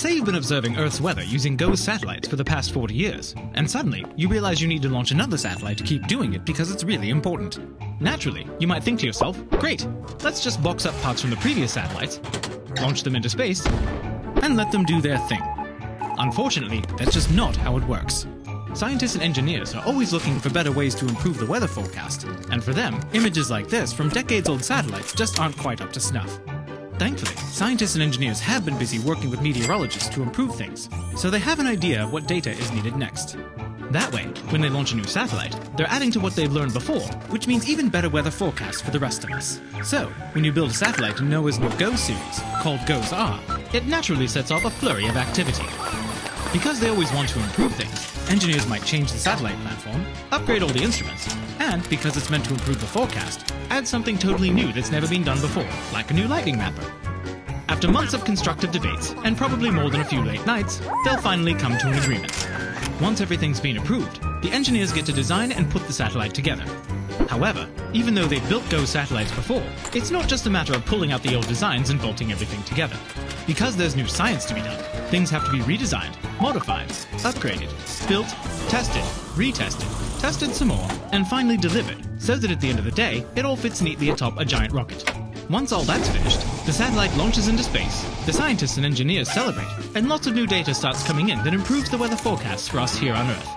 Say you've been observing Earth's weather using GOES satellites for the past 40 years, and suddenly you realize you need to launch another satellite to keep doing it because it's really important. Naturally, you might think to yourself, great, let's just box up parts from the previous satellites, launch them into space, and let them do their thing. Unfortunately, that's just not how it works. Scientists and engineers are always looking for better ways to improve the weather forecast, and for them, images like this from decades old satellites just aren't quite up to snuff. Thankfully, scientists and engineers have been busy working with meteorologists to improve things, so they have an idea of what data is needed next. That way, when they launch a new satellite, they're adding to what they've learned before, which means even better weather forecasts for the rest of us. So, when you build a satellite in NOAA's new GOES series, called GOES-R, it naturally sets off a flurry of activity. Because they always want to improve things, engineers might change the satellite platform, upgrade all the instruments, and because it's meant to improve the forecast, add something totally new that's never been done before, like a new lightning mapper. After months of constructive debates, and probably more than a few late nights, they'll finally come to an agreement. Once everything's been approved, the engineers get to design and put the satellite together. However, even though they've built GOES satellites before, it's not just a matter of pulling out the old designs and bolting everything together. Because there's new science to be done, things have to be redesigned, modified, upgraded, built, tested, retested, tested some more, and finally delivered, so that at the end of the day, it all fits neatly atop a giant rocket. Once all that's finished, the satellite launches into space, the scientists and engineers celebrate, and lots of new data starts coming in that improves the weather forecasts for us here on Earth.